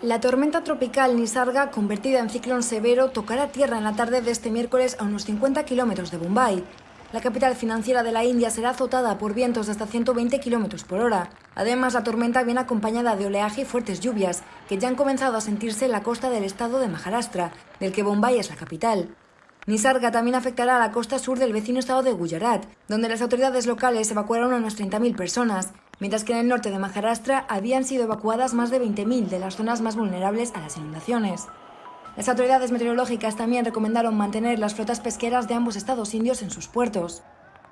La tormenta tropical Nisarga, convertida en ciclón severo, tocará tierra en la tarde de este miércoles a unos 50 kilómetros de Bombay. La capital financiera de la India será azotada por vientos de hasta 120 kilómetros por hora. Además, la tormenta viene acompañada de oleaje y fuertes lluvias, que ya han comenzado a sentirse en la costa del estado de Maharashtra, del que Bombay es la capital. Nisarga también afectará a la costa sur del vecino estado de Gujarat, donde las autoridades locales evacuaron a unas 30.000 personas, mientras que en el norte de Maharashtra habían sido evacuadas más de 20.000 de las zonas más vulnerables a las inundaciones. Las autoridades meteorológicas también recomendaron mantener las flotas pesqueras de ambos estados indios en sus puertos.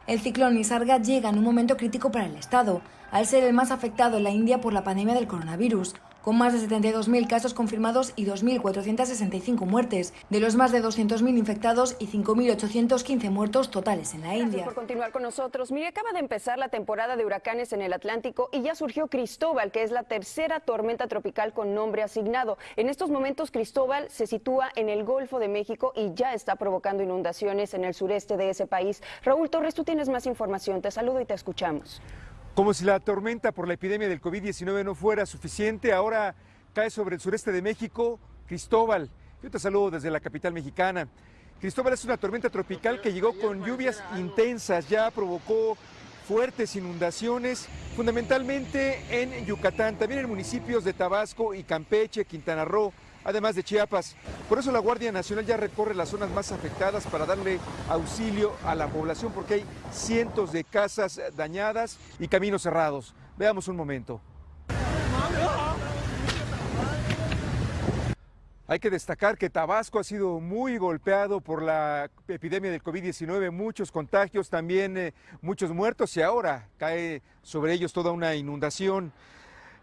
El ciclón Nisarga llega en un momento crítico para el estado, al ser el más afectado en la India por la pandemia del coronavirus, con más de 72.000 casos confirmados y 2.465 muertes, de los más de 200.000 infectados y 5.815 muertos totales en la Gracias India. por continuar con nosotros. Mire, acaba de empezar la temporada de huracanes en el Atlántico y ya surgió Cristóbal, que es la tercera tormenta tropical con nombre asignado. En estos momentos, Cristóbal se sitúa en el Golfo de México y ya está provocando inundaciones en el sureste de ese país. Raúl Torres, tú tienes más información. Te saludo y te escuchamos. Como si la tormenta por la epidemia del COVID-19 no fuera suficiente, ahora cae sobre el sureste de México Cristóbal. Yo te saludo desde la capital mexicana. Cristóbal es una tormenta tropical que llegó con lluvias intensas, ya provocó fuertes inundaciones, fundamentalmente en Yucatán, también en municipios de Tabasco y Campeche, Quintana Roo, además de Chiapas. Por eso la Guardia Nacional ya recorre las zonas más afectadas para darle auxilio a la población, porque hay cientos de casas dañadas y caminos cerrados. Veamos un momento. Hay que destacar que Tabasco ha sido muy golpeado por la epidemia del COVID-19, muchos contagios, también eh, muchos muertos y ahora cae sobre ellos toda una inundación.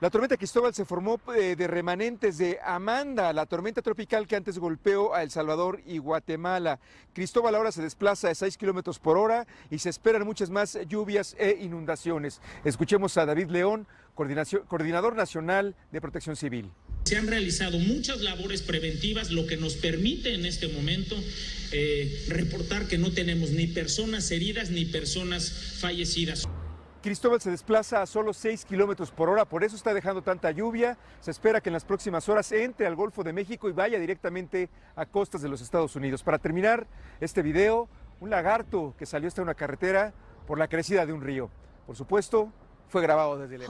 La tormenta Cristóbal se formó eh, de remanentes de Amanda, la tormenta tropical que antes golpeó a El Salvador y Guatemala. Cristóbal ahora se desplaza a 6 kilómetros por hora y se esperan muchas más lluvias e inundaciones. Escuchemos a David León, coordinador nacional de protección civil. Se han realizado muchas labores preventivas, lo que nos permite en este momento eh, reportar que no tenemos ni personas heridas ni personas fallecidas. Cristóbal se desplaza a solo 6 kilómetros por hora, por eso está dejando tanta lluvia. Se espera que en las próximas horas entre al Golfo de México y vaya directamente a costas de los Estados Unidos. Para terminar este video, un lagarto que salió hasta una carretera por la crecida de un río. Por supuesto, fue grabado desde lejos.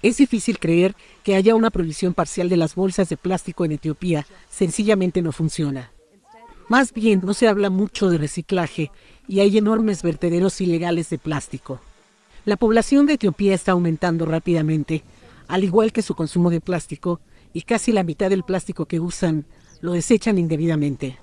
Es difícil creer que haya una prohibición parcial de las bolsas de plástico en Etiopía. Sencillamente no funciona. Más bien, no se habla mucho de reciclaje y hay enormes vertederos ilegales de plástico. La población de Etiopía está aumentando rápidamente, al igual que su consumo de plástico, y casi la mitad del plástico que usan lo desechan indebidamente.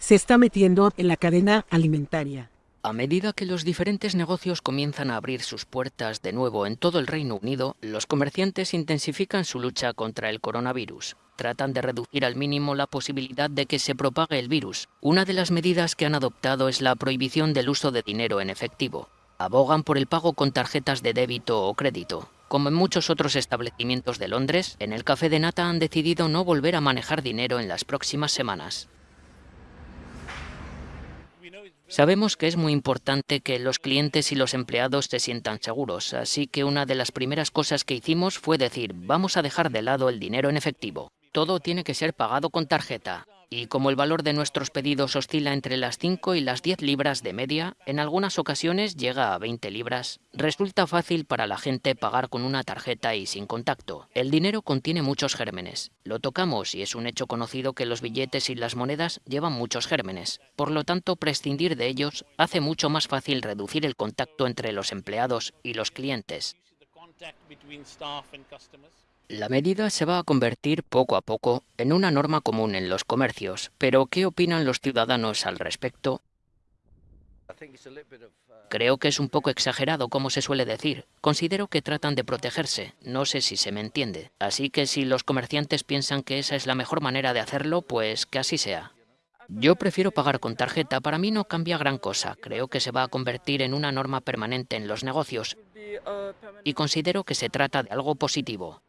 Se está metiendo en la cadena alimentaria. A medida que los diferentes negocios comienzan a abrir sus puertas de nuevo en todo el Reino Unido, los comerciantes intensifican su lucha contra el coronavirus. Tratan de reducir al mínimo la posibilidad de que se propague el virus. Una de las medidas que han adoptado es la prohibición del uso de dinero en efectivo. Abogan por el pago con tarjetas de débito o crédito. Como en muchos otros establecimientos de Londres, en el Café de Nata han decidido no volver a manejar dinero en las próximas semanas. Sabemos que es muy importante que los clientes y los empleados se sientan seguros, así que una de las primeras cosas que hicimos fue decir, vamos a dejar de lado el dinero en efectivo. Todo tiene que ser pagado con tarjeta. Y como el valor de nuestros pedidos oscila entre las 5 y las 10 libras de media, en algunas ocasiones llega a 20 libras, resulta fácil para la gente pagar con una tarjeta y sin contacto. El dinero contiene muchos gérmenes. Lo tocamos y es un hecho conocido que los billetes y las monedas llevan muchos gérmenes. Por lo tanto, prescindir de ellos hace mucho más fácil reducir el contacto entre los empleados y los clientes. La medida se va a convertir poco a poco en una norma común en los comercios, pero ¿qué opinan los ciudadanos al respecto? Creo que es un poco exagerado, como se suele decir. Considero que tratan de protegerse, no sé si se me entiende. Así que si los comerciantes piensan que esa es la mejor manera de hacerlo, pues que así sea. Yo prefiero pagar con tarjeta, para mí no cambia gran cosa. Creo que se va a convertir en una norma permanente en los negocios y considero que se trata de algo positivo.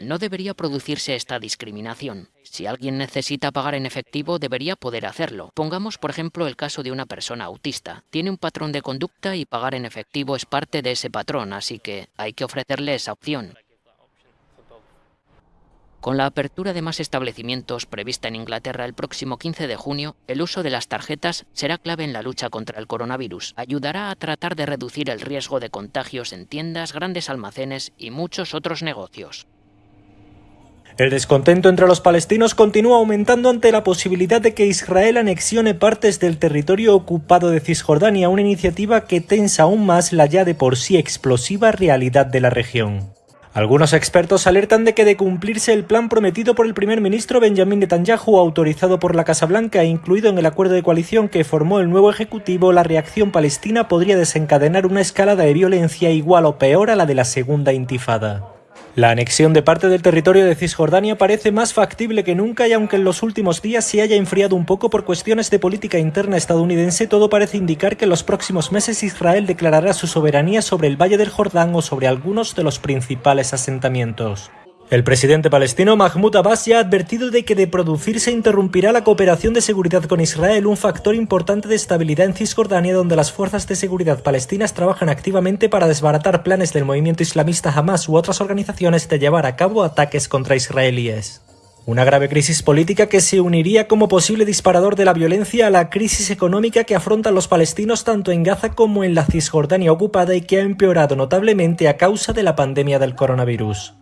No debería producirse esta discriminación. Si alguien necesita pagar en efectivo, debería poder hacerlo. Pongamos, por ejemplo, el caso de una persona autista. Tiene un patrón de conducta y pagar en efectivo es parte de ese patrón, así que hay que ofrecerle esa opción. Con la apertura de más establecimientos prevista en Inglaterra el próximo 15 de junio, el uso de las tarjetas será clave en la lucha contra el coronavirus. Ayudará a tratar de reducir el riesgo de contagios en tiendas, grandes almacenes y muchos otros negocios. El descontento entre los palestinos continúa aumentando ante la posibilidad de que Israel anexione partes del territorio ocupado de Cisjordania, una iniciativa que tensa aún más la ya de por sí explosiva realidad de la región. Algunos expertos alertan de que de cumplirse el plan prometido por el primer ministro Benjamin Netanyahu, autorizado por la Casa Blanca e incluido en el acuerdo de coalición que formó el nuevo ejecutivo, la reacción palestina podría desencadenar una escalada de violencia igual o peor a la de la segunda intifada. La anexión de parte del territorio de Cisjordania parece más factible que nunca y aunque en los últimos días se haya enfriado un poco por cuestiones de política interna estadounidense, todo parece indicar que en los próximos meses Israel declarará su soberanía sobre el Valle del Jordán o sobre algunos de los principales asentamientos. El presidente palestino Mahmoud Abbas ya ha advertido de que de producirse interrumpirá la cooperación de seguridad con Israel, un factor importante de estabilidad en Cisjordania donde las fuerzas de seguridad palestinas trabajan activamente para desbaratar planes del movimiento islamista Hamas u otras organizaciones de llevar a cabo ataques contra israelíes. Una grave crisis política que se uniría como posible disparador de la violencia a la crisis económica que afrontan los palestinos tanto en Gaza como en la Cisjordania ocupada y que ha empeorado notablemente a causa de la pandemia del coronavirus.